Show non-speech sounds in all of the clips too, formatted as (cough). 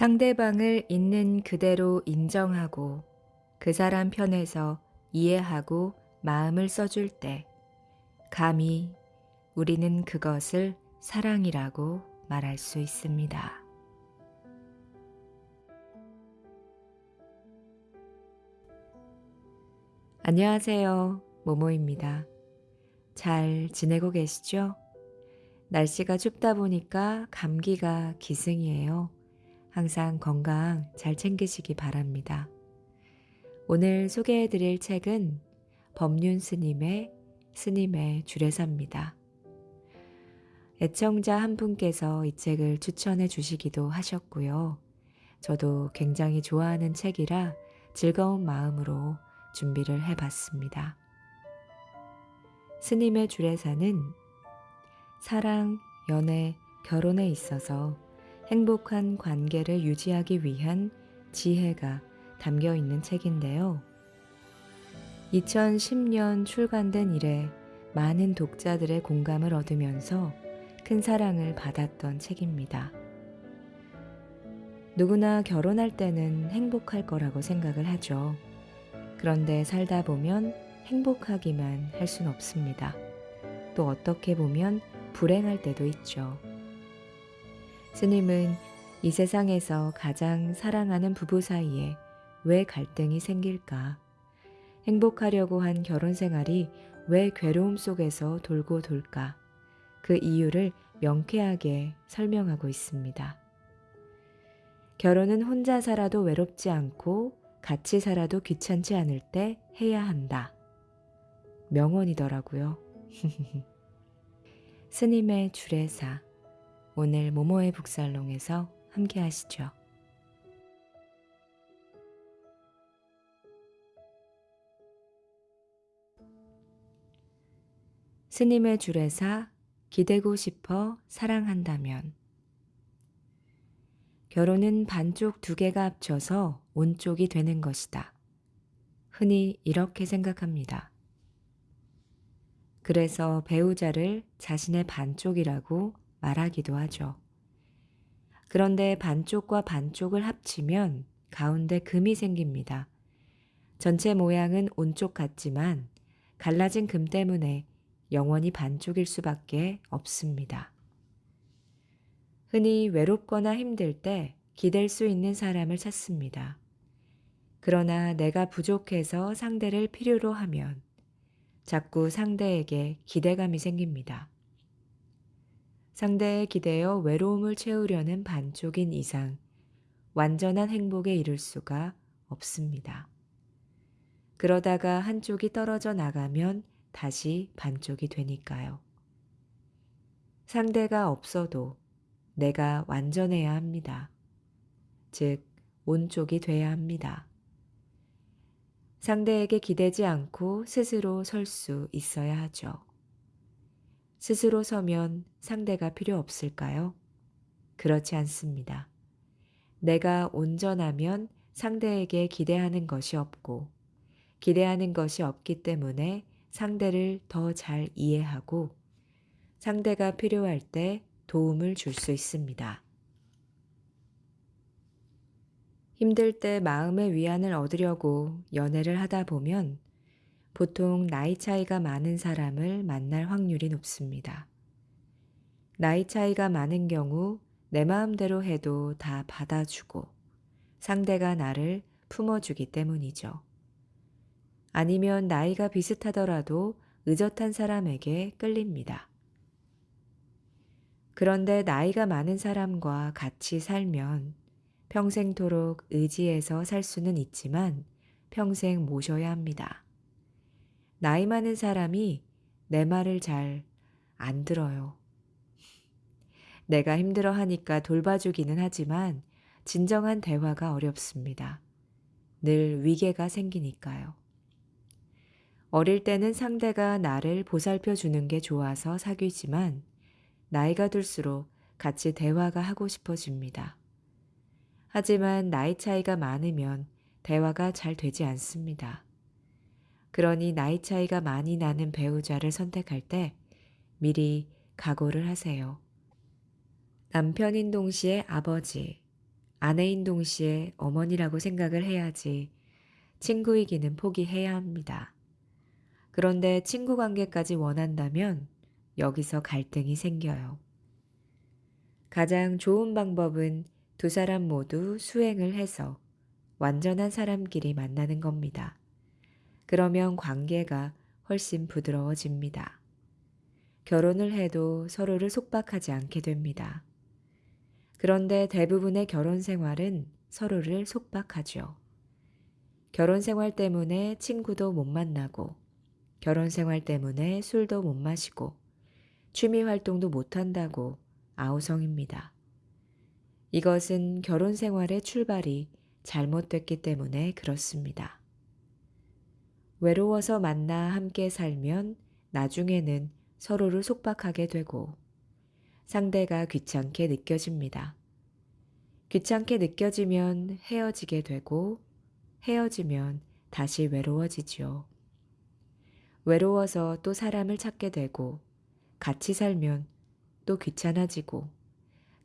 상대방을 있는 그대로 인정하고 그 사람 편에서 이해하고 마음을 써줄 때 감히 우리는 그것을 사랑이라고 말할 수 있습니다. 안녕하세요. 모모입니다. 잘 지내고 계시죠? 날씨가 춥다 보니까 감기가 기승이에요. 항상 건강 잘 챙기시기 바랍니다. 오늘 소개해 드릴 책은 법륜 스님의 스님의 주례사입니다. 애청자 한 분께서 이 책을 추천해 주시기도 하셨고요. 저도 굉장히 좋아하는 책이라 즐거운 마음으로 준비를 해 봤습니다. 스님의 주례사는 사랑, 연애, 결혼에 있어서 행복한 관계를 유지하기 위한 지혜가 담겨 있는 책인데요. 2010년 출간된 이래 많은 독자들의 공감을 얻으면서 큰 사랑을 받았던 책입니다. 누구나 결혼할 때는 행복할 거라고 생각을 하죠. 그런데 살다 보면 행복하기만 할 순 없습니다. 또 어떻게 보면 불행할 때도 있죠. 스님은 이 세상에서 가장 사랑하는 부부 사이에 왜 갈등이 생길까? 행복하려고 한 결혼 생활이 왜 괴로움 속에서 돌고 돌까? 그 이유를 명쾌하게 설명하고 있습니다. 결혼은 혼자 살아도 외롭지 않고 같이 살아도 귀찮지 않을 때 해야 한다. 명언이더라고요. (laughs) 스님의 주례사. 오늘 모모의 북살롱에서 함께 하시죠. 스님의 주례사 기대고 싶어 사랑한다면 결혼은 반쪽 두 개가 합쳐서 온쪽이 되는 것이다. 흔히 이렇게 생각합니다. 그래서 배우자를 자신의 반쪽이라고 말하기도 하죠. 그런데 반쪽과 반쪽을 합치면 가운데 금이 생깁니다. 전체 모양은 온쪽 같지만 갈라진 금 때문에 영원히 반쪽일 수밖에 없습니다. 흔히 외롭거나 힘들 때 기댈 수 있는 사람을 찾습니다. 그러나 내가 부족해서 상대를 필요로 하면 자꾸 상대에게 기대감이 생깁니다. 상대에 기대어 외로움을 채우려는 반쪽인 이상 완전한 행복에 이를 수가 없습니다. 그러다가 한쪽이 떨어져 나가면 다시 반쪽이 되니까요. 상대가 없어도 내가 완전해야 합니다. 즉, 온쪽이 돼야 합니다. 상대에게 기대지 않고 스스로 설 수 있어야 하죠. 스스로 서면 상대가 필요 없을까요? 그렇지 않습니다. 내가 온전하면 상대에게 기대하는 것이 없고, 기대하는 것이 없기 때문에 상대를 더 잘 이해하고 상대가 필요할 때 도움을 줄 수 있습니다. 힘들 때 마음의 위안을 얻으려고 연애를 하다 보면 보통 나이 차이가 많은 사람을 만날 확률이 높습니다. 나이 차이가 많은 경우 내 마음대로 해도 다 받아주고 상대가 나를 품어주기 때문이죠. 아니면 나이가 비슷하더라도 의젓한 사람에게 끌립니다. 그런데 나이가 많은 사람과 같이 살면 평생토록 의지해서 살 수는 있지만 평생 모셔야 합니다. 나이 많은 사람이 내 말을 잘 안 들어요. 내가 힘들어 하니까 돌봐주기는 하지만 진정한 대화가 어렵습니다. 늘 위계가 생기니까요. 어릴 때는 상대가 나를 보살펴 주는 게 좋아서 사귀지만 나이가 들수록 같이 대화가 하고 싶어집니다. 하지만 나이 차이가 많으면 대화가 잘 되지 않습니다. 그러니 나이 차이가 많이 나는 배우자를 선택할 때 미리 각오를 하세요. 남편인 동시에 아버지, 아내인 동시에 어머니라고 생각을 해야지 친구이기는 포기해야 합니다. 그런데 친구 관계까지 원한다면 여기서 갈등이 생겨요. 가장 좋은 방법은 두 사람 모두 수행을 해서 완전한 사람끼리 만나는 겁니다. 그러면 관계가 훨씬 부드러워집니다. 결혼을 해도 서로를 속박하지 않게 됩니다. 그런데 대부분의 결혼 생활은 서로를 속박하죠. 결혼 생활 때문에 친구도 못 만나고, 결혼 생활 때문에 술도 못 마시고, 취미 활동도 못 한다고 아우성입니다. 이것은 결혼 생활의 출발이 잘못됐기 때문에 그렇습니다. 외로워서 만나 함께 살면 나중에는 서로를 속박하게 되고 상대가 귀찮게 느껴집니다. 귀찮게 느껴지면 헤어지게 되고 헤어지면 다시 외로워지지요. 외로워서 또 사람을 찾게 되고 같이 살면 또 귀찮아지고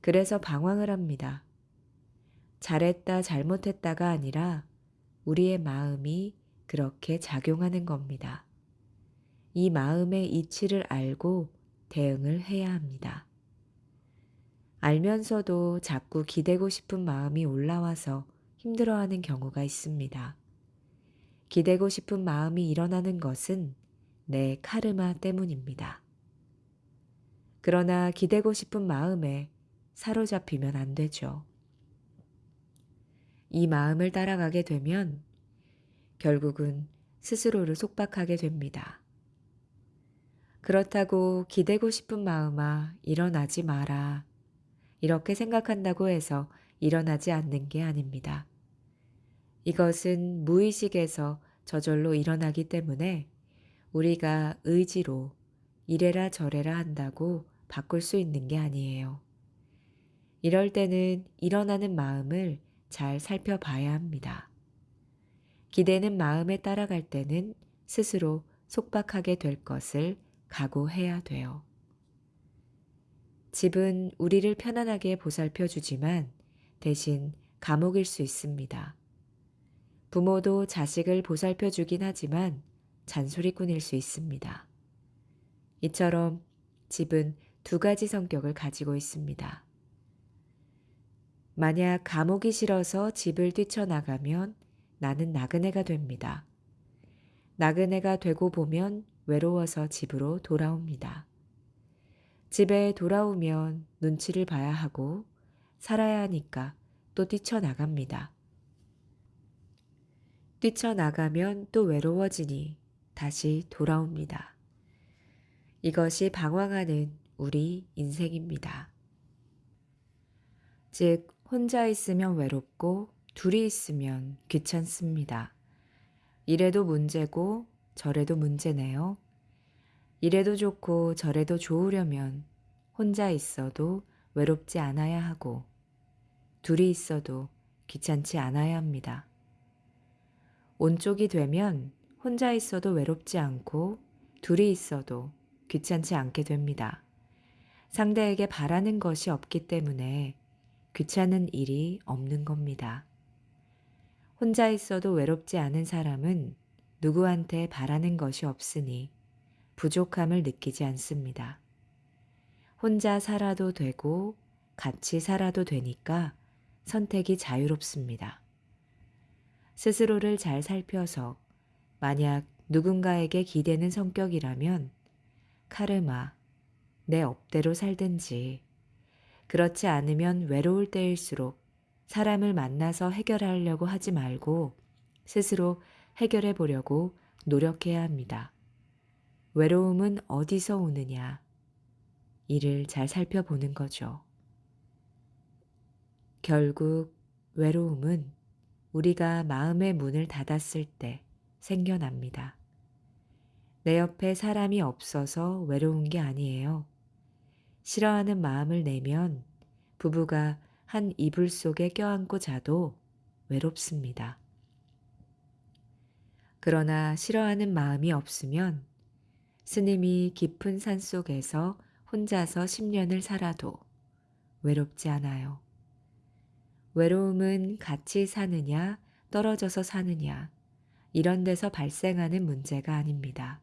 그래서 방황을 합니다. 잘했다 잘못했다가 아니라 우리의 마음이 그렇게 작용하는 겁니다. 이 마음의 이치를 알고 대응을 해야 합니다. 알면서도 자꾸 기대고 싶은 마음이 올라와서 힘들어하는 경우가 있습니다. 기대고 싶은 마음이 일어나는 것은 내 카르마 때문입니다. 그러나 기대고 싶은 마음에 사로잡히면 안 되죠. 이 마음을 따라가게 되면 결국은 스스로를 속박하게 됩니다. 그렇다고 기대고 싶은 마음아 일어나지 마라. 이렇게 생각한다고 해서 일어나지 않는 게 아닙니다. 이것은 무의식에서 저절로 일어나기 때문에 우리가 의지로 이래라 저래라 한다고 바꿀 수 있는 게 아니에요. 이럴 때는 일어나는 마음을 잘 살펴봐야 합니다. 기대는 마음에 따라갈 때는 스스로 속박하게 될 것을 각오해야 돼요. 집은 우리를 편안하게 보살펴 주지만 대신 감옥일 수 있습니다. 부모도 자식을 보살펴 주긴 하지만 잔소리꾼일 수 있습니다. 이처럼 집은 두 가지 성격을 가지고 있습니다. 만약 감옥이 싫어서 집을 뛰쳐나가면 나는 나그네가 됩니다. 나그네가 되고 보면 외로워서 집으로 돌아옵니다. 집에 돌아오면 눈치를 봐야 하고 살아야 하니까 또 뛰쳐나갑니다. 뛰쳐나가면 또 외로워지니 다시 돌아옵니다. 이것이 방황하는 우리 인생입니다. 즉, 혼자 있으면 외롭고 둘이 있으면 귀찮습니다. 이래도 문제고 저래도 문제네요. 이래도 좋고 저래도 좋으려면 혼자 있어도 외롭지 않아야 하고 둘이 있어도 귀찮지 않아야 합니다. 온쪽이 되면 혼자 있어도 외롭지 않고 둘이 있어도 귀찮지 않게 됩니다. 상대에게 바라는 것이 없기 때문에 귀찮은 일이 없는 겁니다. 혼자 있어도 외롭지 않은 사람은 누구한테 바라는 것이 없으니 부족함을 느끼지 않습니다. 혼자 살아도 되고 같이 살아도 되니까 선택이 자유롭습니다. 스스로를 잘 살펴서 만약 누군가에게 기대는 성격이라면 카르마, 내 업대로 살든지 그렇지 않으면 외로울 때일수록 사람을 만나서 해결하려고 하지 말고 스스로 해결해 보려고 노력해야 합니다. 외로움은 어디서 오느냐? 이를 잘 살펴보는 거죠. 결국 외로움은 우리가 마음의 문을 닫았을 때 생겨납니다. 내 옆에 사람이 없어서 외로운 게 아니에요. 싫어하는 마음을 내면 부부가 한 이불 속에 껴안고 자도 외롭습니다. 그러나 싫어하는 마음이 없으면 스님이 깊은 산 속에서 혼자서 10년을 살아도 외롭지 않아요. 외로움은 같이 사느냐, 떨어져서 사느냐, 이런 데서 발생하는 문제가 아닙니다.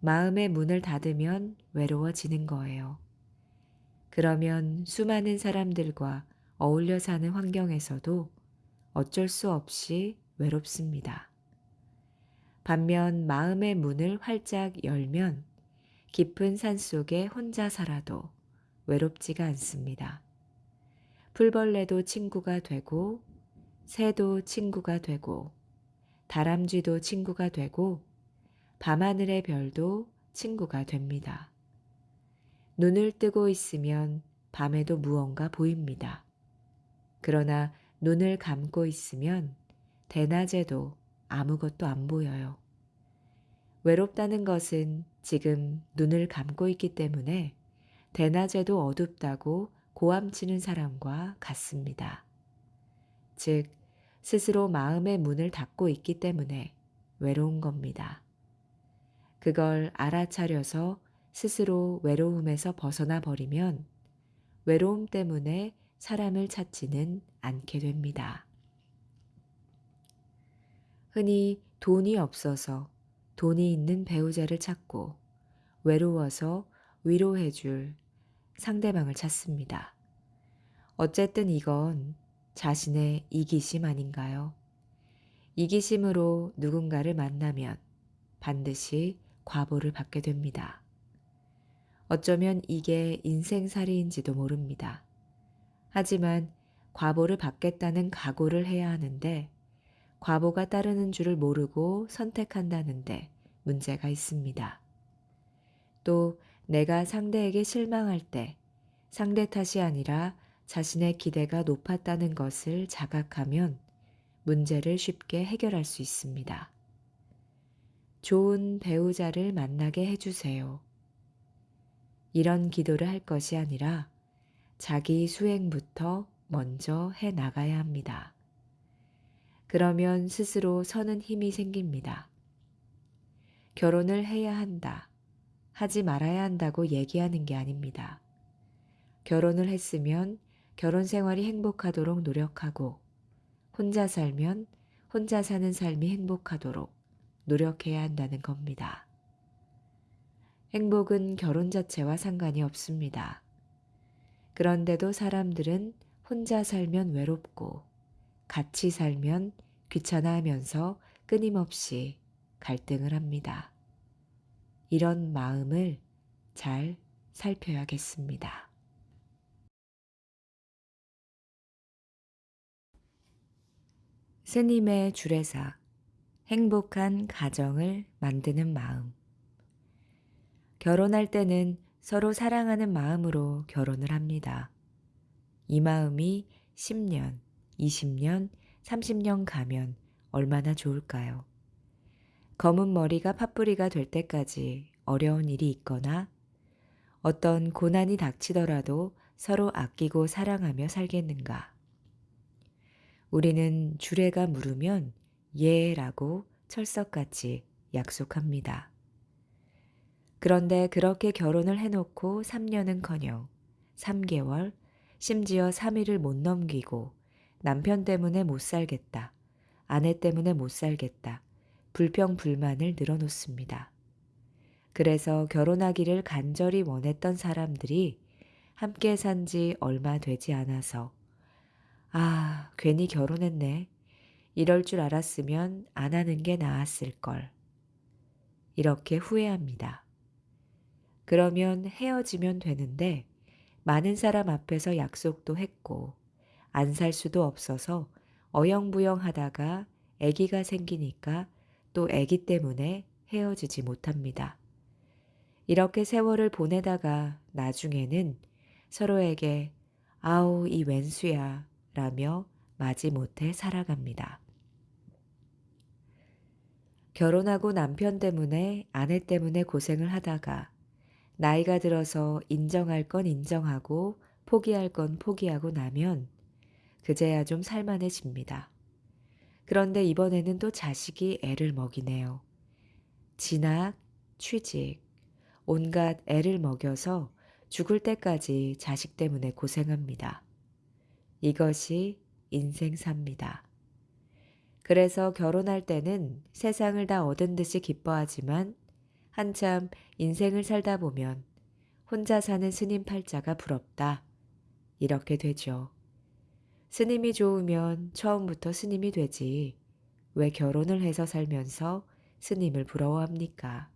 마음의 문을 닫으면 외로워지는 거예요. 그러면 수많은 사람들과 어울려 사는 환경에서도 어쩔 수 없이 외롭습니다. 반면 마음의 문을 활짝 열면 깊은 산 속에 혼자 살아도 외롭지가 않습니다. 풀벌레도 친구가 되고, 새도 친구가 되고, 다람쥐도 친구가 되고, 밤하늘의 별도 친구가 됩니다. 눈을 뜨고 있으면 밤에도 무언가 보입니다. 그러나 눈을 감고 있으면 대낮에도 아무것도 안 보여요. 외롭다는 것은 지금 눈을 감고 있기 때문에 대낮에도 어둡다고 고함치는 사람과 같습니다. 즉, 스스로 마음의 문을 닫고 있기 때문에 외로운 겁니다. 그걸 알아차려서 스스로 외로움에서 벗어나 버리면 외로움 때문에 사람을 찾지는 않게 됩니다. 흔히 돈이 없어서 돈이 있는 배우자를 찾고 외로워서 위로해줄 상대방을 찾습니다. 어쨌든 이건 자신의 이기심 아닌가요? 이기심으로 누군가를 만나면 반드시 과보를 받게 됩니다. 어쩌면 이게 인생살이인지도 모릅니다. 하지만 과보를 받겠다는 각오를 해야 하는데 과보가 따르는 줄을 모르고 선택한다는데 문제가 있습니다. 또 내가 상대에게 실망할 때 상대 탓이 아니라 자신의 기대가 높았다는 것을 자각하면 문제를 쉽게 해결할 수 있습니다. 좋은 배우자를 만나게 해주세요. 이런 기도를 할 것이 아니라 자기 수행부터 먼저 해 나가야 합니다. 그러면 스스로 서는 힘이 생깁니다. 결혼을 해야 한다. 하지 말아야 한다고 얘기하는 게 아닙니다. 결혼을 했으면 결혼 생활이 행복하도록 노력하고 혼자 살면 혼자 사는 삶이 행복하도록 노력해야 한다는 겁니다. 행복은 결혼 자체와 상관이 없습니다. 그런데도 사람들은 혼자 살면 외롭고 같이 살면 귀찮아하면서 끊임없이 갈등을 합니다. 이런 마음을 잘 살펴야겠습니다. 스님의 주례사 행복한 가정을 만드는 마음 결혼할 때는 서로 사랑하는 마음으로 결혼을 합니다. 이 마음이 10년, 20년, 30년 가면 얼마나 좋을까요? 검은 머리가 팥뿌리가 될 때까지 어려운 일이 있거나 어떤 고난이 닥치더라도 서로 아끼고 사랑하며 살겠는가? 우리는 주례가 물으면 예라고 철석같이 약속합니다. 그런데 그렇게 결혼을 해놓고 3년은커녕 3개월, 심지어 3일을 못 넘기고 남편 때문에 못 살겠다, 아내 때문에 못 살겠다, 불평, 불만을 늘어놓습니다. 그래서 결혼하기를 간절히 원했던 사람들이 함께 산 지 얼마 되지 않아서 아, 괜히 결혼했네. 이럴 줄 알았으면 안 하는 게 나았을 걸. 이렇게 후회합니다. 그러면 헤어지면 되는데 많은 사람 앞에서 약속도 했고 안 살 수도 없어서 어영부영 하다가 아기가 생기니까 또 아기 때문에 헤어지지 못합니다. 이렇게 세월을 보내다가 나중에는 서로에게 아우 이 웬수야 라며 마지못해 살아갑니다. 결혼하고 남편 때문에 아내 때문에 고생을 하다가 나이가 들어서 인정할 건 인정하고 포기할 건 포기하고 나면 그제야 좀 살만해집니다. 그런데 이번에는 또 자식이 애를 먹이네요. 진학, 취직, 온갖 애를 먹여서 죽을 때까지 자식 때문에 고생합니다. 이것이 인생사입니다. 그래서 결혼할 때는 세상을 다 얻은 듯이 기뻐하지만 한참 인생을 살다 보면 혼자 사는 스님 팔자가 부럽다. 이렇게 되죠. 스님이 좋으면 처음부터 스님이 되지. 왜 결혼을 해서 살면서 스님을 부러워합니까?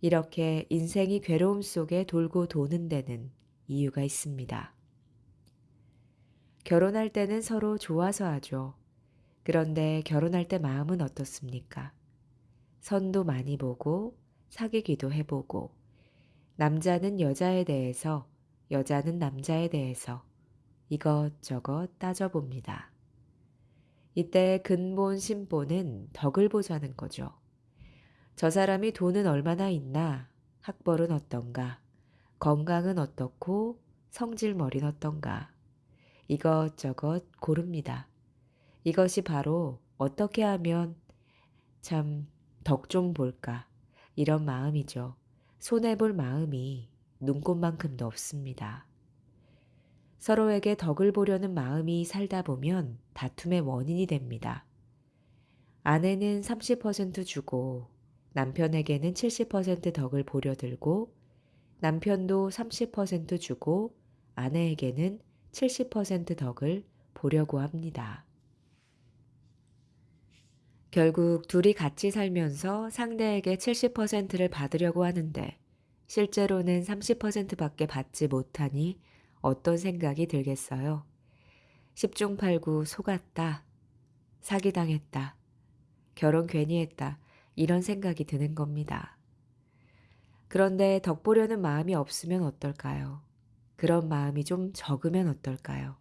이렇게 인생이 괴로움 속에 돌고 도는 데는 이유가 있습니다. 결혼할 때는 서로 좋아서 하죠. 그런데 결혼할 때 마음은 어떻습니까? 선도 많이 보고 사귀기도 해보고 남자는 여자에 대해서 여자는 남자에 대해서 이것저것 따져봅니다. 이때 근본 신본은 덕을 보자는 거죠. 저 사람이 돈은 얼마나 있나, 학벌은 어떤가, 건강은 어떻고 성질머리는 어떤가. 이것저것 고릅니다. 이것이 바로 어떻게 하면 참 덕 좀 볼까 이런 마음이죠. 손해볼 마음이 눈꽃만큼도 없습니다. 서로에게 덕을 보려는 마음이 살다 보면 다툼의 원인이 됩니다. 아내는 30% 주고 남편에게는 70% 덕을 보려 들고 남편도 30% 주고 아내에게는 70% 덕을 보려고 합니다. 결국 둘이 같이 살면서 상대에게 70%를 받으려고 하는데 실제로는 30%밖에 받지 못하니 어떤 생각이 들겠어요? 10중 8구 속았다. 사기당했다. 결혼 괜히 했다. 이런 생각이 드는 겁니다. 그런데 덕보려는 마음이 없으면 어떨까요? 그런 마음이 좀 적으면 어떨까요?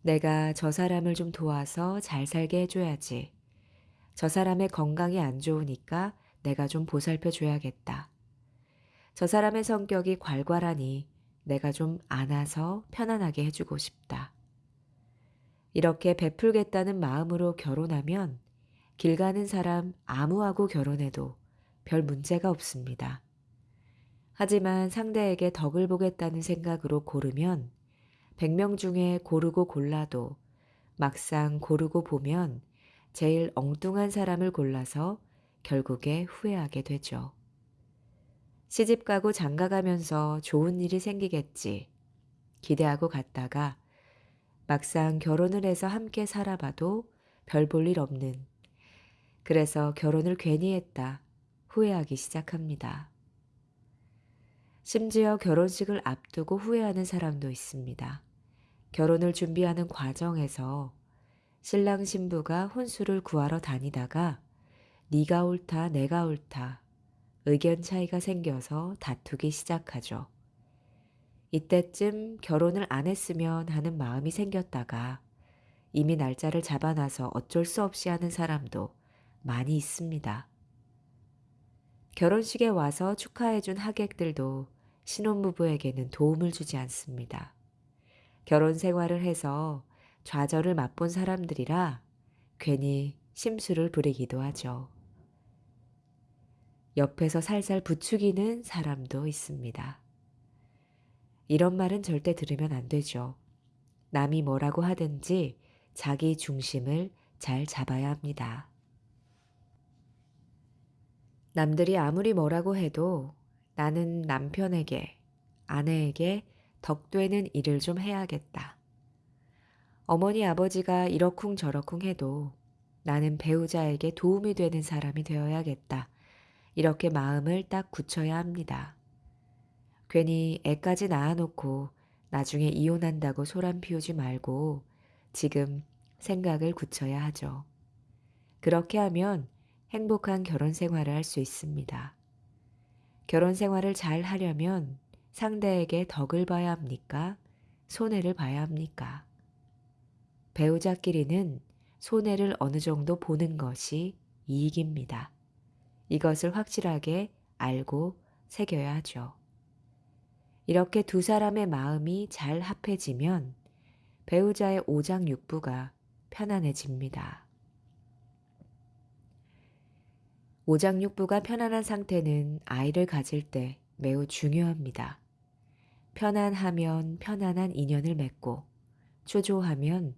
내가 저 사람을 좀 도와서 잘 살게 해줘야지. 저 사람의 건강이 안 좋으니까 내가 좀 보살펴 줘야겠다. 저 사람의 성격이 괄괄하니 내가 좀 안아서 편안하게 해주고 싶다. 이렇게 베풀겠다는 마음으로 결혼하면 길 가는 사람 아무하고 결혼해도 별 문제가 없습니다. 하지만 상대에게 덕을 보겠다는 생각으로 고르면 100명 중에 고르고 골라도 막상 고르고 보면 제일 엉뚱한 사람을 골라서 결국에 후회하게 되죠. 시집 가고 장가 가면서 좋은 일이 생기겠지. 기대하고 갔다가 막상 결혼을 해서 함께 살아봐도 별 볼 일 없는. 그래서 결혼을 괜히 했다. 후회하기 시작합니다. 심지어 결혼식을 앞두고 후회하는 사람도 있습니다. 결혼을 준비하는 과정에서 신랑 신부가 혼수를 구하러 다니다가 네가 옳다 내가 옳다 의견 차이가 생겨서 다투기 시작하죠. 이때쯤 결혼을 안 했으면 하는 마음이 생겼다가 이미 날짜를 잡아놔서 어쩔 수 없이 하는 사람도 많이 있습니다. 결혼식에 와서 축하해준 하객들도 신혼부부에게는 도움을 주지 않습니다. 결혼 생활을 해서 좌절을 맛본 사람들이라 괜히 심술을 부리기도 하죠. 옆에서 살살 부추기는 사람도 있습니다. 이런 말은 절대 들으면 안 되죠. 남이 뭐라고 하든지 자기 중심을 잘 잡아야 합니다. 남들이 아무리 뭐라고 해도 나는 남편에게, 아내에게 덕되는 일을 좀 해야겠다. 어머니 아버지가 이러쿵 저러쿵 해도 나는 배우자에게 도움이 되는 사람이 되어야겠다. 이렇게 마음을 딱 굳혀야 합니다. 괜히 애까지 낳아놓고 나중에 이혼한다고 소란 피우지 말고 지금 생각을 굳혀야 하죠. 그렇게 하면 행복한 결혼 생활을 할 수 있습니다. 결혼 생활을 잘 하려면 상대에게 덕을 봐야 합니까? 손해를 봐야 합니까? 배우자끼리는 손해를 어느 정도 보는 것이 이익입니다. 이것을 확실하게 알고 새겨야 하죠. 이렇게 두 사람의 마음이 잘 합해지면 배우자의 오장육부가 편안해집니다. 오장육부가 편안한 상태는 아이를 가질 때 매우 중요합니다. 편안하면 편안한 인연을 맺고 초조하면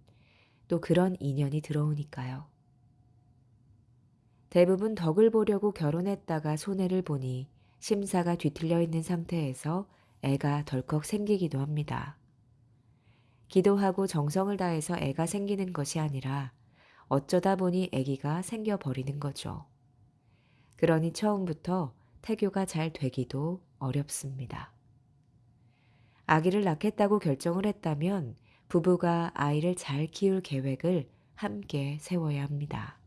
또 그런 인연이 들어오니까요. 대부분 덕을 보려고 결혼했다가 손해를 보니 심사가 뒤틀려 있는 상태에서 애가 덜컥 생기기도 합니다. 기도하고 정성을 다해서 애가 생기는 것이 아니라 어쩌다 보니 애기가 생겨버리는 거죠. 그러니 처음부터 태교가 잘 되기도 어렵습니다. 아기를 낳겠다고 결정을 했다면 부부가 아이를 잘 키울 계획을 함께 세워야 합니다.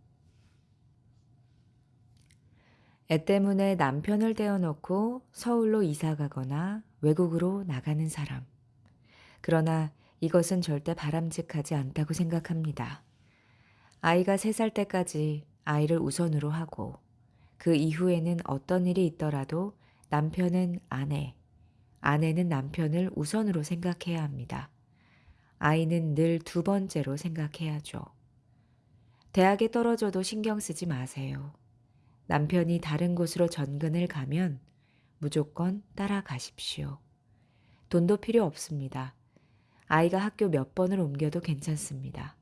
애 때문에 남편을 떼어놓고 서울로 이사 가거나 외국으로 나가는 사람. 그러나 이것은 절대 바람직하지 않다고 생각합니다. 아이가 3살 때까지 아이를 우선으로 하고 그 이후에는 어떤 일이 있더라도 남편은 아내, 아내는 남편을 우선으로 생각해야 합니다. 아이는 늘 두 번째로 생각해야죠. 대학에 떨어져도 신경 쓰지 마세요. 남편이 다른 곳으로 전근을 가면 무조건 따라가십시오. 돈도 필요 없습니다. 아이가 학교 몇 번을 옮겨도 괜찮습니다.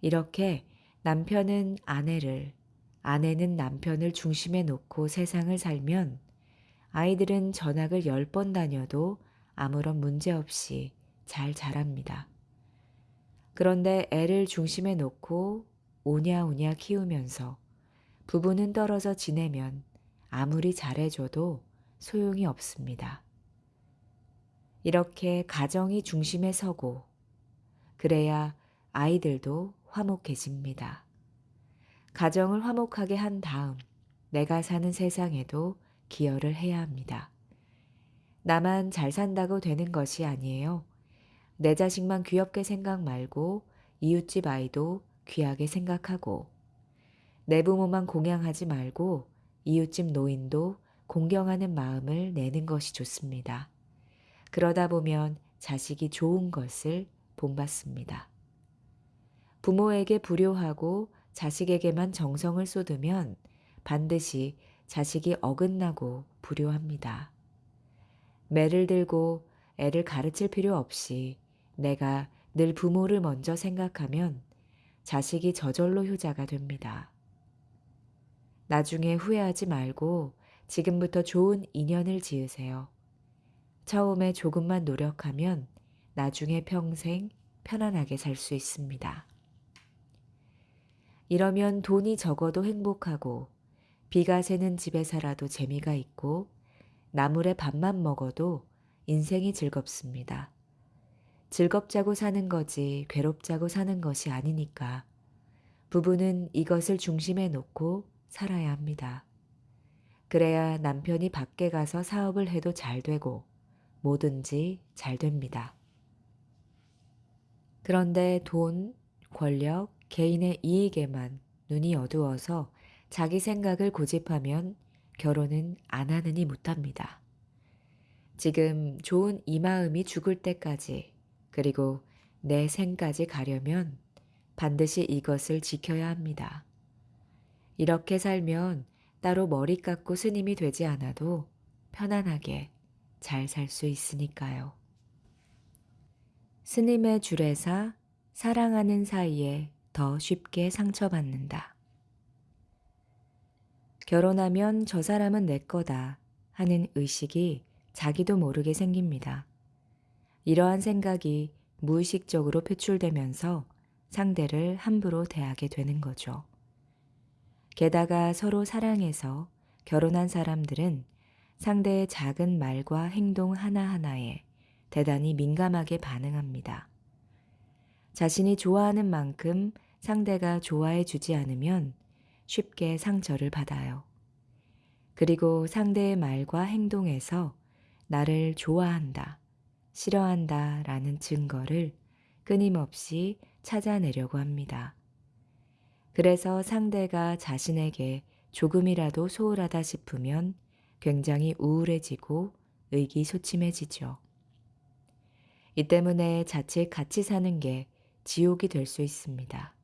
이렇게 남편은 아내를, 아내는 남편을 중심에 놓고 세상을 살면 아이들은 전학을 열 번 다녀도 아무런 문제 없이 잘 자랍니다. 그런데 애를 중심에 놓고 오냐오냐 키우면서 부부는 떨어져 지내면 아무리 잘해줘도 소용이 없습니다. 이렇게 가정이 중심에 서고 그래야 아이들도 화목해집니다. 가정을 화목하게 한 다음 내가 사는 세상에도 기여를 해야 합니다. 나만 잘 산다고 되는 것이 아니에요. 내 자식만 귀엽게 생각 말고 이웃집 아이도 귀하게 생각하고 내 부모만 공양하지 말고 이웃집 노인도 공경하는 마음을 내는 것이 좋습니다. 그러다 보면 자식이 좋은 것을 본받습니다. 부모에게 불효하고 자식에게만 정성을 쏟으면 반드시 자식이 어긋나고 불효합니다. 매를 들고 애를 가르칠 필요 없이 내가 늘 부모를 먼저 생각하면 자식이 저절로 효자가 됩니다. 나중에 후회하지 말고 지금부터 좋은 인연을 지으세요. 처음에 조금만 노력하면 나중에 평생 편안하게 살 수 있습니다. 이러면 돈이 적어도 행복하고 비가 새는 집에 살아도 재미가 있고 나물에 밥만 먹어도 인생이 즐겁습니다. 즐겁자고 사는 거지 괴롭자고 사는 것이 아니니까 부부는 이것을 중심에 놓고 살아야 합니다. 그래야 남편이 밖에 가서 사업을 해도 잘 되고 뭐든지 잘 됩니다. 그런데 돈, 권력, 개인의 이익에만 눈이 어두워서 자기 생각을 고집하면 결혼은 안 하느니 못합니다. 지금 좋은 이 마음이 죽을 때까지 그리고 내 생까지 가려면 반드시 이것을 지켜야 합니다. 이렇게 살면 따로 머리 깎고 스님이 되지 않아도 편안하게 잘 살 수 있으니까요. 스님의 주례사 사랑하는 사이에 더 쉽게 상처받는다. 결혼하면 저 사람은 내 거다 하는 의식이 자기도 모르게 생깁니다. 이러한 생각이 무의식적으로 표출되면서 상대를 함부로 대하게 되는 거죠. 게다가 서로 사랑해서 결혼한 사람들은 상대의 작은 말과 행동 하나하나에 대단히 민감하게 반응합니다. 자신이 좋아하는 만큼 상대가 좋아해 주지 않으면 쉽게 상처를 받아요. 그리고 상대의 말과 행동에서 나를 좋아한다, 싫어한다 라는 증거를 끊임없이 찾아내려고 합니다. 그래서 상대가 자신에게 조금이라도 소홀하다 싶으면 굉장히 우울해지고 의기소침해지죠. 이 때문에 자칫 같이 사는 게 지옥이 될 수 있습니다.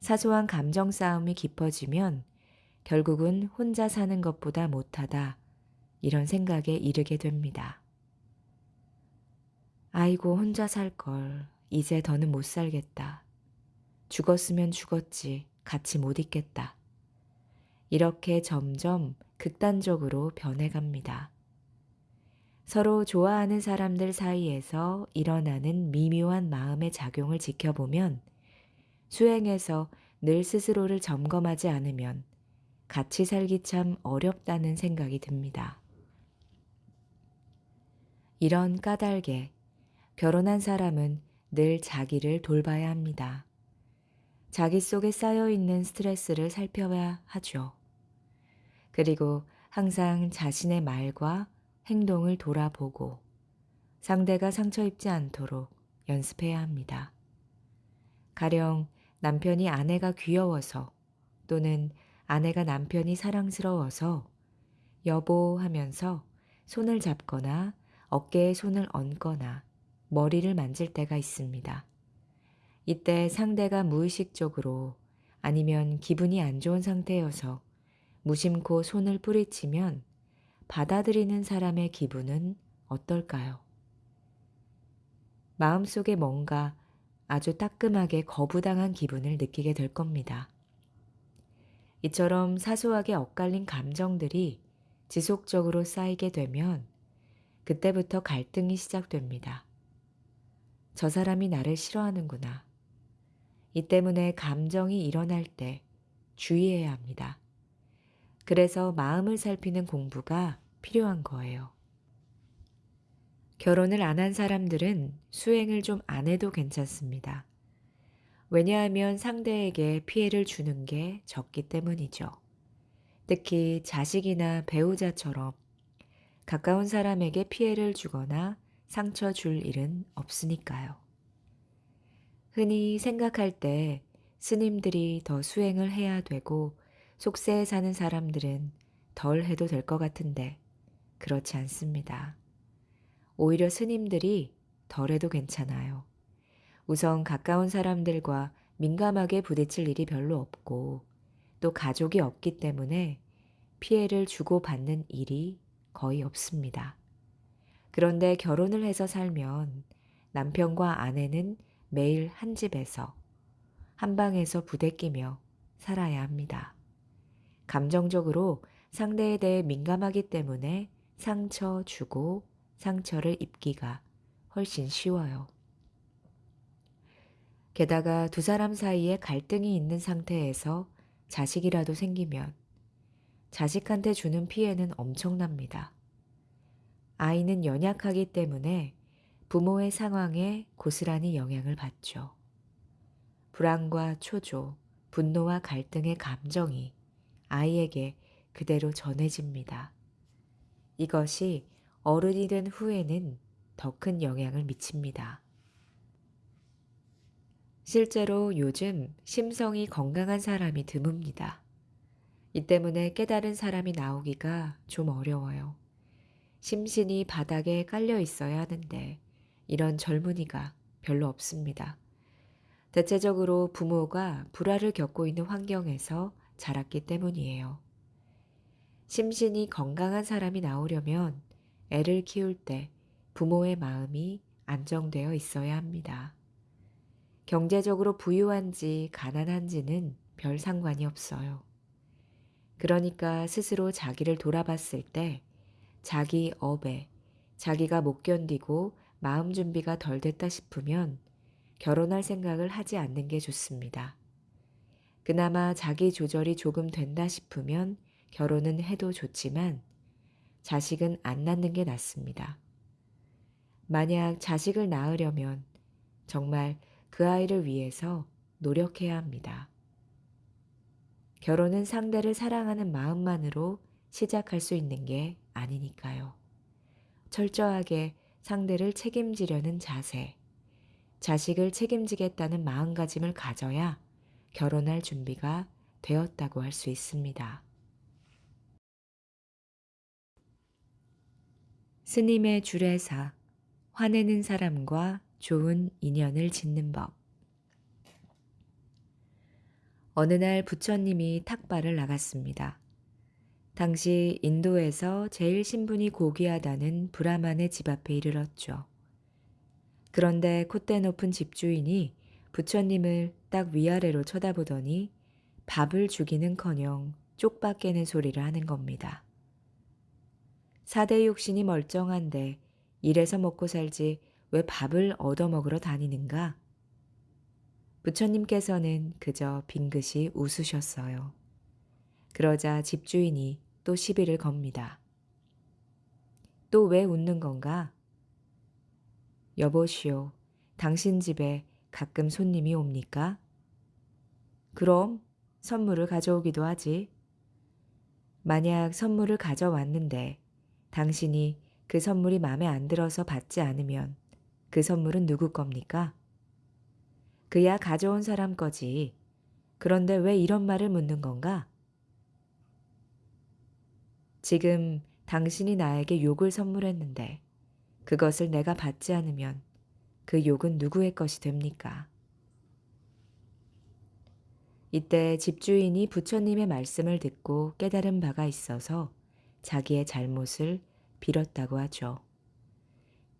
사소한 감정 싸움이 깊어지면 결국은 혼자 사는 것보다 못하다 이런 생각에 이르게 됩니다. 아이고 혼자 살 걸. 이제 더는 못 살겠다. 죽었으면 죽었지. 같이 못 있겠다. 이렇게 점점 극단적으로 변해갑니다. 서로 좋아하는 사람들 사이에서 일어나는 미묘한 마음의 작용을 지켜보면 수행에서 늘 스스로를 점검하지 않으면 같이 살기 참 어렵다는 생각이 듭니다. 이런 까닭에 결혼한 사람은 늘 자기를 돌봐야 합니다. 자기 속에 쌓여 있는 스트레스를 살펴야 하죠. 그리고 항상 자신의 말과 행동을 돌아보고 상대가 상처 입지 않도록 연습해야 합니다. 가령 남편이 아내가 귀여워서 또는 아내가 남편이 사랑스러워서 여보 하면서 손을 잡거나 어깨에 손을 얹거나 머리를 만질 때가 있습니다. 이때 상대가 무의식적으로 아니면 기분이 안 좋은 상태여서 무심코 손을 뿌리치면 받아들이는 사람의 기분은 어떨까요? 마음속에 뭔가 아주 따끔하게 거부당한 기분을 느끼게 될 겁니다. 이처럼 사소하게 엇갈린 감정들이 지속적으로 쌓이게 되면 그때부터 갈등이 시작됩니다. 저 사람이 나를 싫어하는구나. 이 때문에 감정이 일어날 때 주의해야 합니다. 그래서 마음을 살피는 공부가 필요한 거예요. 결혼을 안 한 사람들은 수행을 좀 안 해도 괜찮습니다. 왜냐하면 상대에게 피해를 주는 게 적기 때문이죠. 특히 자식이나 배우자처럼 가까운 사람에게 피해를 주거나 상처 줄 일은 없으니까요. 흔히 생각할 때 스님들이 더 수행을 해야 되고 속세에 사는 사람들은 덜 해도 될 것 같은데 그렇지 않습니다. 오히려 스님들이 덜 해도 괜찮아요. 우선 가까운 사람들과 민감하게 부딪힐 일이 별로 없고 또 가족이 없기 때문에 피해를 주고받는 일이 거의 없습니다. 그런데 결혼을 해서 살면 남편과 아내는 매일 한 집에서 한 방에서 부대끼며 살아야 합니다. 감정적으로 상대에 대해 민감하기 때문에 상처 주고 상처를 입기가 훨씬 쉬워요. 게다가 두 사람 사이에 갈등이 있는 상태에서 자식이라도 생기면 자식한테 주는 피해는 엄청납니다. 아이는 연약하기 때문에 부모의 상황에 고스란히 영향을 받죠. 불안과 초조, 분노와 갈등의 감정이 아이에게 그대로 전해집니다. 이것이 어른이 된 후에는 더 큰 영향을 미칩니다. 실제로 요즘 심성이 건강한 사람이 드뭅니다. 이 때문에 깨달은 사람이 나오기가 좀 어려워요. 심신이 바닥에 깔려 있어야 하는데 이런 젊은이가 별로 없습니다. 대체적으로 부모가 불화를 겪고 있는 환경에서 자랐기 때문이에요. 심신이 건강한 사람이 나오려면 애를 키울 때 부모의 마음이 안정되어 있어야 합니다. 경제적으로 부유한지 가난한지는 별 상관이 없어요. 그러니까 스스로 자기를 돌아봤을 때 자기 업에 자기가 못 견디고 마음 준비가 덜 됐다 싶으면 결혼할 생각을 하지 않는 게 좋습니다. 그나마 자기 조절이 조금 된다 싶으면 결혼은 해도 좋지만 자식은 안 낳는 게 낫습니다. 만약 자식을 낳으려면 정말 그 아이를 위해서 노력해야 합니다. 결혼은 상대를 사랑하는 마음만으로 시작할 수 있는 게 아니니까요. 철저하게 상대를 책임지려는 자세, 자식을 책임지겠다는 마음가짐을 가져야 결혼할 준비가 되었다고 할 수 있습니다. 스님의 주례사, 화내는 사람과 좋은 인연을 짓는 법. 어느 날 부처님이 탁발을 나갔습니다. 당시 인도에서 제일 신분이 고귀하다는 브라만의 집 앞에 이르렀죠. 그런데 콧대 높은 집주인이 부처님을 딱 위아래로 쳐다보더니 밥을 주기는커녕 쪽박 깨는 소리를 하는 겁니다. 사대 육신이 멀쩡한데 일해서 먹고 살지 왜 밥을 얻어먹으러 다니는가? 부처님께서는 그저 빙긋이 웃으셨어요. 그러자 집주인이 또 시비를 겁니다. 또 왜 웃는 건가? 여보시오, 당신 집에 가끔 손님이 옵니까? 그럼 선물을 가져오기도 하지. 만약 선물을 가져왔는데 당신이 그 선물이 마음에 안 들어서 받지 않으면 그 선물은 누구 겁니까? 그야 가져온 사람 거지. 그런데 왜 이런 말을 묻는 건가? 지금 당신이 나에게 욕을 선물했는데 그것을 내가 받지 않으면 그 욕은 누구의 것이 됩니까? 이때 집주인이 부처님의 말씀을 듣고 깨달은 바가 있어서 자기의 잘못을 빌었다고 하죠.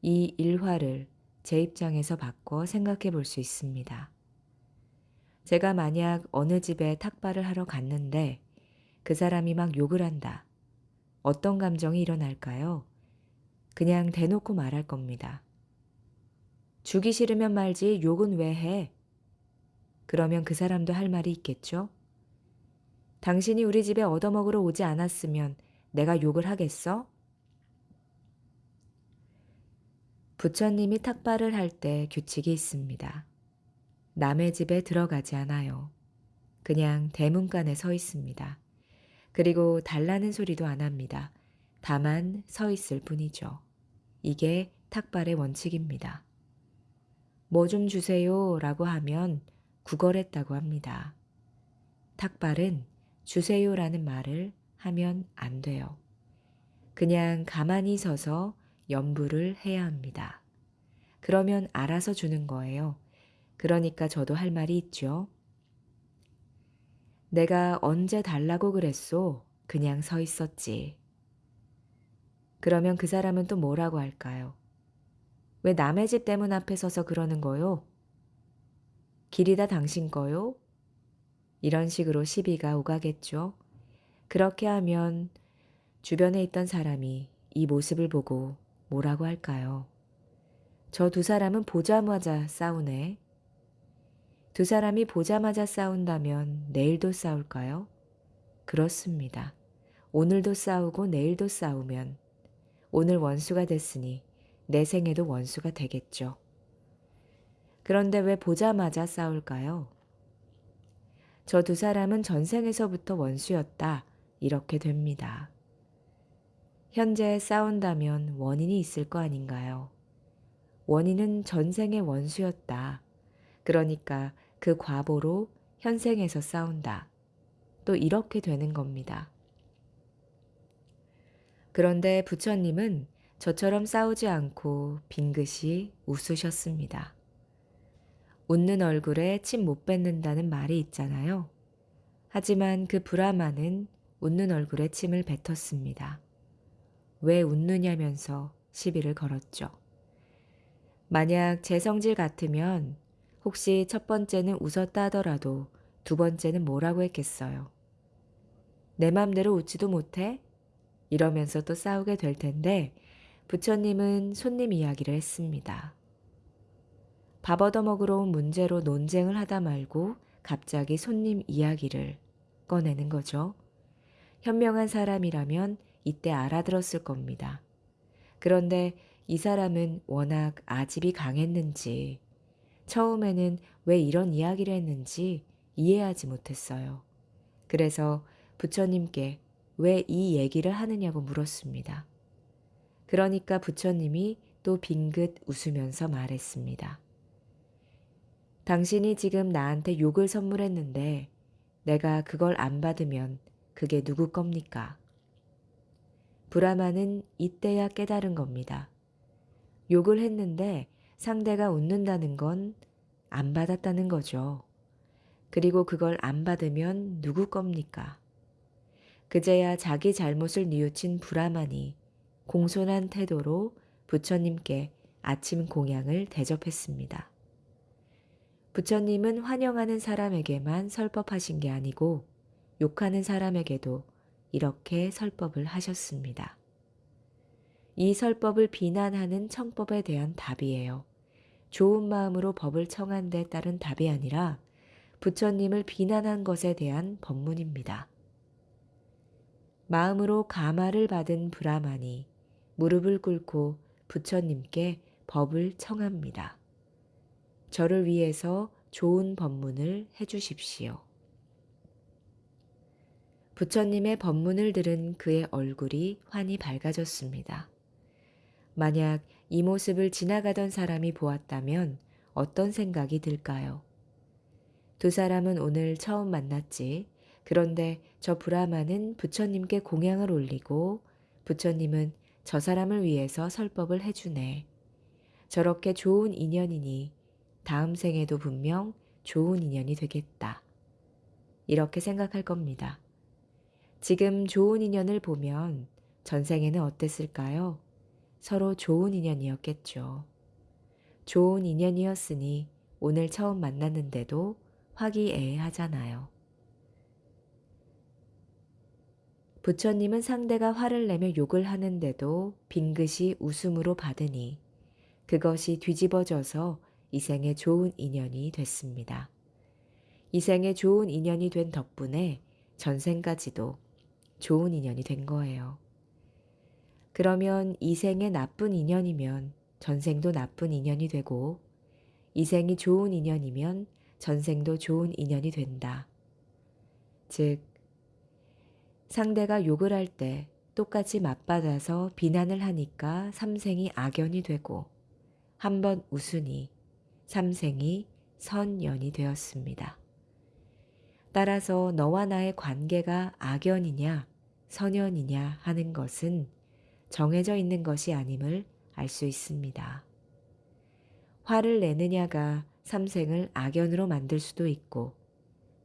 이 일화를 제 입장에서 바꿔 생각해 볼 수 있습니다. 제가 만약 어느 집에 탁발을 하러 갔는데 그 사람이 막 욕을 한다. 어떤 감정이 일어날까요? 그냥 대놓고 말할 겁니다. 주기 싫으면 말지 욕은 왜 해? 그러면 그 사람도 할 말이 있겠죠? 당신이 우리 집에 얻어먹으러 오지 않았으면 내가 욕을 하겠어? 부처님이 탁발을 할 때 규칙이 있습니다. 남의 집에 들어가지 않아요. 그냥 대문간에 서 있습니다. 그리고 달라는 소리도 안 합니다. 다만 서 있을 뿐이죠. 이게 탁발의 원칙입니다. 뭐 좀 주세요 라고 하면 구걸했다고 합니다. 탁발은 주세요 라는 말을 하면 안 돼요. 그냥 가만히 서서 연부를 해야 합니다. 그러면 알아서 주는 거예요. 그러니까 저도 할 말이 있죠. 내가 언제 달라고 그랬소? 그냥 서 있었지. 그러면 그 사람은 또 뭐라고 할까요? 왜 남의 집 대문 앞에 서서 그러는 거요? 길이 다 당신 거요? 이런 식으로 시비가 오가겠죠. 그렇게 하면 주변에 있던 사람이 이 모습을 보고 뭐라고 할까요? 저 두 사람은 보자마자 싸우네. 두 사람이 보자마자 싸운다면 내일도 싸울까요? 그렇습니다. 오늘도 싸우고 내일도 싸우면 오늘 원수가 됐으니 내 생에도 원수가 되겠죠. 그런데 왜 보자마자 싸울까요? 저 두 사람은 전생에서부터 원수였다. 이렇게 됩니다. 현재 싸운다면 원인이 있을 거 아닌가요? 원인은 전생의 원수였다. 그러니까 그 과보로 현생에서 싸운다. 또 이렇게 되는 겁니다. 그런데 부처님은 저처럼 싸우지 않고 빙긋이 웃으셨습니다. 웃는 얼굴에 침 못 뱉는다는 말이 있잖아요. 하지만 그 브라마는 웃는 얼굴에 침을 뱉었습니다. 왜 웃느냐면서 시비를 걸었죠. 만약 제 성질 같으면 혹시 첫 번째는 웃었다 하더라도 두 번째는 뭐라고 했겠어요. 내 맘대로 웃지도 못해? 이러면서 또 싸우게 될 텐데 부처님은 손님 이야기를 했습니다. 밥 얻어먹으러 온 문제로 논쟁을 하다 말고 갑자기 손님 이야기를 꺼내는 거죠. 현명한 사람이라면 이때 알아들었을 겁니다. 그런데 이 사람은 워낙 아집이 강했는지 처음에는 왜 이런 이야기를 했는지 이해하지 못했어요. 그래서 부처님께 왜 이 얘기를 하느냐고 물었습니다. 그러니까 부처님이 또 빙긋 웃으면서 말했습니다. 당신이 지금 나한테 욕을 선물했는데 내가 그걸 안 받으면 그게 누구 겁니까? 브라마는 이때야 깨달은 겁니다. 욕을 했는데 상대가 웃는다는 건 안 받았다는 거죠. 그리고 그걸 안 받으면 누구 겁니까? 그제야 자기 잘못을 뉘우친 브라만이 공손한 태도로 부처님께 아침 공양을 대접했습니다. 부처님은 환영하는 사람에게만 설법하신 게 아니고 욕하는 사람에게도 이렇게 설법을 하셨습니다. 이 설법을 비난하는 청법에 대한 답이에요. 좋은 마음으로 법을 청한 데 따른 답이 아니라 부처님을 비난한 것에 대한 법문입니다. 마음으로 가마를 받은 브라만이 무릎을 꿇고 부처님께 법을 청합니다. 저를 위해서 좋은 법문을 해주십시오. 부처님의 법문을 들은 그의 얼굴이 환히 밝아졌습니다. 만약 이 모습을 지나가던 사람이 보았다면 어떤 생각이 들까요? 두 사람은 오늘 처음 만났지. 그런데 저 브라마는 부처님께 공양을 올리고 부처님은 저 사람을 위해서 설법을 해주네. 저렇게 좋은 인연이니 다음 생에도 분명 좋은 인연이 되겠다. 이렇게 생각할 겁니다. 지금 좋은 인연을 보면 전생에는 어땠을까요? 서로 좋은 인연이었겠죠. 좋은 인연이었으니 오늘 처음 만났는데도 화기애애하잖아요. 부처님은 상대가 화를 내며 욕을 하는데도 빙긋이 웃음으로 받으니 그것이 뒤집어져서 이 생에 좋은 인연이 됐습니다. 이 생에 좋은 인연이 된 덕분에 전생까지도 좋은 인연이 된 거예요. 그러면 이 생에 나쁜 인연이면 전생도 나쁜 인연이 되고 이 생이 좋은 인연이면 전생도 좋은 인연이 된다. 즉, 상대가 욕을 할 때 똑같이 맞받아서 비난을 하니까 삼생이 악연이 되고 한 번 웃으니 삼생이 선연이 되었습니다. 따라서 너와 나의 관계가 악연이냐 선연이냐 하는 것은 정해져 있는 것이 아님을 알 수 있습니다. 화를 내느냐가 삼생을 악연으로 만들 수도 있고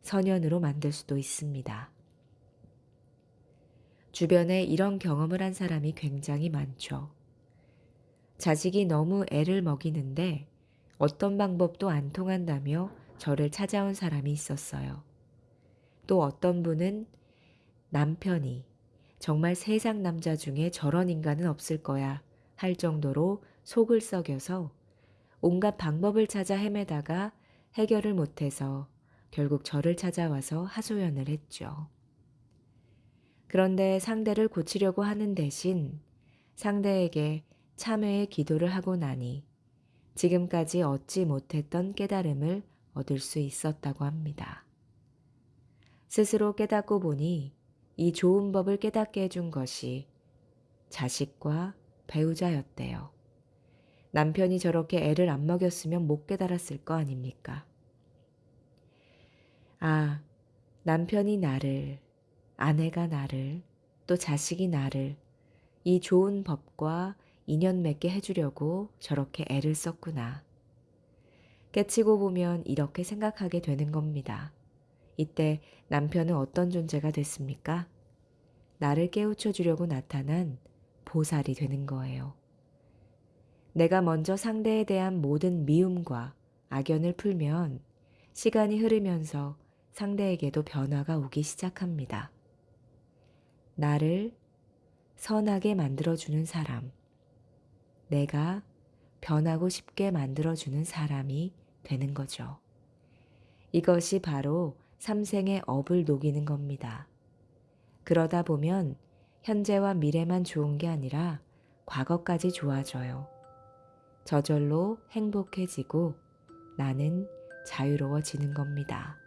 선연으로 만들 수도 있습니다. 주변에 이런 경험을 한 사람이 굉장히 많죠. 자식이 너무 애를 먹이는데 어떤 방법도 안 통한다며 저를 찾아온 사람이 있었어요. 또 어떤 분은 남편이 정말 세상 남자 중에 저런 인간은 없을 거야 할 정도로 속을 썩여서 온갖 방법을 찾아 헤매다가 해결을 못해서 결국 저를 찾아와서 하소연을 했죠. 그런데 상대를 고치려고 하는 대신 상대에게 참회의 기도를 하고 나니 지금까지 얻지 못했던 깨달음을 얻을 수 있었다고 합니다. 스스로 깨닫고 보니 이 좋은 법을 깨닫게 해준 것이 자식과 배우자였대요. 남편이 저렇게 애를 안 먹였으면 못 깨달았을 거 아닙니까? 아, 남편이 나를, 아내가 나를, 또 자식이 나를 이 좋은 법과 인연 맺게 해주려고 저렇게 애를 썼구나. 깨치고 보면 이렇게 생각하게 되는 겁니다. 이때 남편은 어떤 존재가 됐습니까? 나를 깨우쳐 주려고 나타난 보살이 되는 거예요. 내가 먼저 상대에 대한 모든 미움과 악연을 풀면 시간이 흐르면서 상대에게도 변화가 오기 시작합니다. 나를 선하게 만들어주는 사람, 내가 변하고 싶게 만들어주는 사람이 되는 거죠. 이것이 바로 삼생의 업을 녹이는 겁니다. 그러다 보면 현재와 미래만 좋은 게 아니라 과거까지 좋아져요. 저절로 행복해지고 나는 자유로워지는 겁니다.